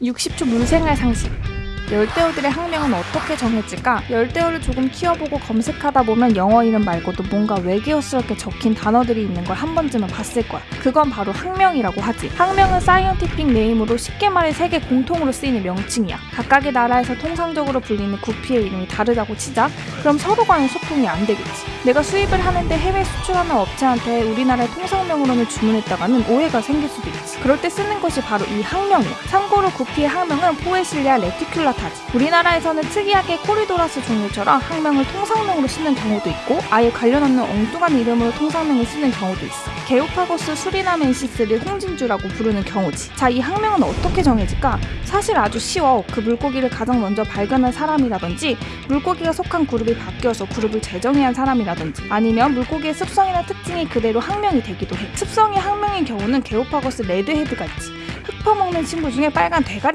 60초 물생활 상식. 열대어들의 학명은 어떻게 정해질까? 열대어를 조금 키워보고 검색하다 보면 영어 이름 말고도 뭔가 외계어스럽게 적힌 단어들이 있는 걸 한 번쯤은 봤을 거야. 그건 바로 학명이라고 하지. 학명은 scientific name으로 쉽게 말해 세계 공통으로 쓰이는 명칭이야. 각각의 나라에서 통상적으로 불리는 구피의 이름이 다르다고 치자. 그럼 서로 간의 소통이 안 되겠지. 내가 수입을 하는데 해외 수출하는 업체한테 우리나라의 통상명으로는 주문했다가는 오해가 생길 수도 있지. 그럴 때 쓰는 것이 바로 이 학명이야. 참고로 구피의 학명은 Poecilia reticulata지. 우리나라에서는 특이하게 Corydoras 종류처럼 학명을 통상명으로 쓰는 경우도 있고 아예 관련 없는 엉뚱한 이름으로 통상명을 쓰는 경우도 있어. Geophagus 수리나멘시스를 홍진주라고 부르는 경우지. 자, 이 학명은 어떻게 정해질까? 사실 아주 쉬워. 그 물고기를 가장 먼저 발견한 사람이라든지 물고기가 속한 그룹이 바뀌어서 그룹을 재정의한 사람이라든지 아니면 물고기의 습성이나 특징이 그대로 학명이 되기도 해. 습성이 학명인 경우는 게오파고스 레드헤드가 있지. 흙 퍼먹는 친구 중에 빨간 대가리